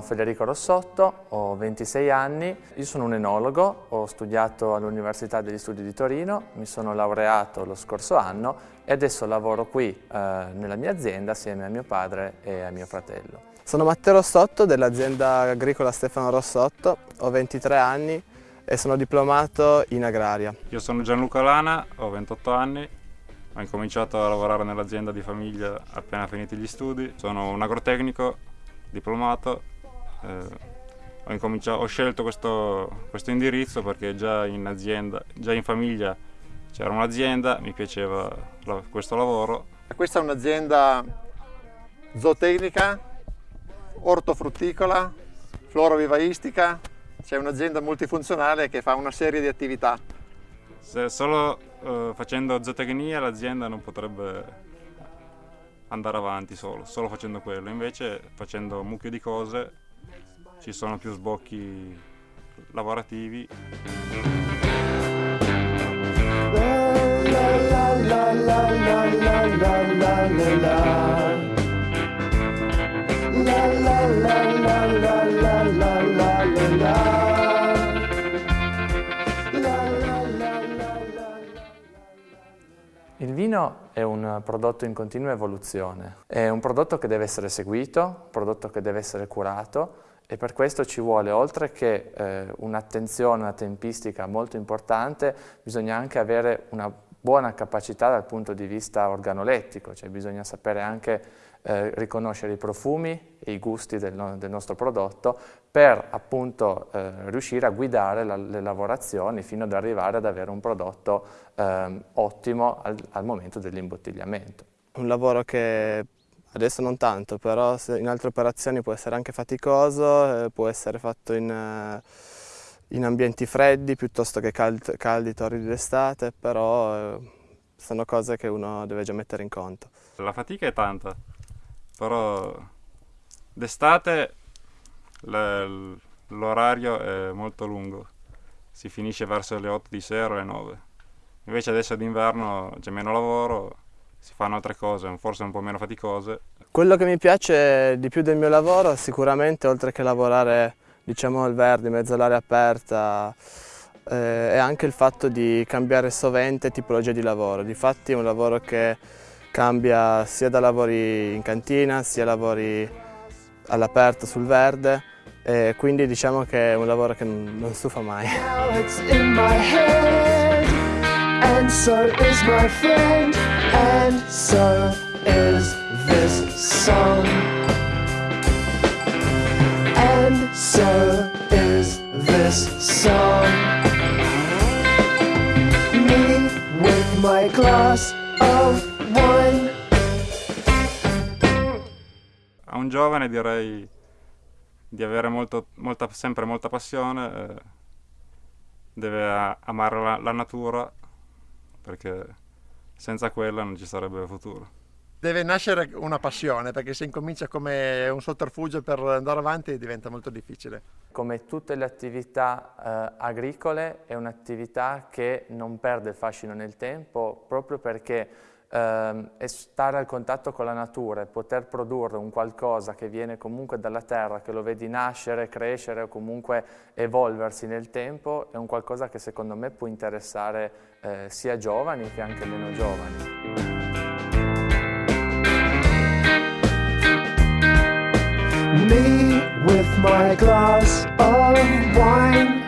Federico Rossotto, ho 26 anni, io sono un enologo, ho studiato all'Università degli Studi di Torino, mi sono laureato lo scorso anno e adesso lavoro qui eh, nella mia azienda assieme a mio padre e a mio fratello. Sono Matteo Rossotto dell'azienda agricola Stefano Rossotto, ho 23 anni e sono diplomato in agraria. Io sono Gianluca Lana, ho 28 anni, ho incominciato a lavorare nell'azienda di famiglia appena finiti gli studi, sono un agrotecnico diplomato, eh, ho, ho, scelto questo, questo, indirizzo perché già in azienda, già in famiglia c'era un'azienda, mi piaceva la, questo lavoro. Questa è un'azienda zootecnica, ortofrutticola, florovivaistica, c'è un'azienda multifunzionale che fa una serie di attività. Se solo uh, facendo zootecnia l'azienda non potrebbe andare avanti solo, solo facendo quello. Invece facendo un mucchio di cose ci sono più sbocchi lavorativi. La, la, la, vino è un prodotto in continua evoluzione, è un prodotto che deve essere seguito, un prodotto che deve essere curato e per questo ci vuole, oltre che eh, un'attenzione, una tempistica molto importante, bisogna anche avere una buona capacità dal punto di vista organolettico, cioè bisogna sapere anche eh, riconoscere i profumi e i gusti del, no, del nostro prodotto per appunto eh, riuscire a guidare la, le lavorazioni fino ad arrivare ad avere un prodotto eh, ottimo al, al momento dell'imbottigliamento. Un lavoro che adesso non tanto, però in altre operazioni può essere anche faticoso, eh, può essere fatto in, eh, in, ambienti freddi piuttosto che caldi, caldi torridi d'estate, però eh, sono cose che uno deve già mettere in conto. La fatica è tanta, però d'estate l'orario è molto lungo, si finisce verso le 8 di sera o le 9. Invece adesso d'inverno c'è meno lavoro, si fanno altre cose, forse un po' meno faticose. Quello che mi piace di più del mio lavoro sicuramente oltre che lavorare diciamo al verde in mezzo all'aria aperta eh, è anche il fatto di cambiare sovente tipologia di lavoro. Difatti è un lavoro che cambia sia da lavori in cantina sia lavori all'aperto sul verde e quindi diciamo che è un lavoro che non, stufa mai. My glass of A un giovane direi di avere molto, molta, sempre molta passione, eh, deve amare la, la natura perché senza quella non ci sarebbe futuro deve nascere una passione, perché se incomincia come un sotterfugio per andare avanti diventa molto difficile. Come tutte le attività eh, agricole è un'attività che non perde il fascino nel tempo proprio perché eh, stare al contatto con la natura e poter produrre un qualcosa che viene comunque dalla terra, che lo vedi nascere, crescere o comunque evolversi nel tempo, è un qualcosa che secondo me può interessare eh, sia giovani che anche meno giovani. Me with my glass of wine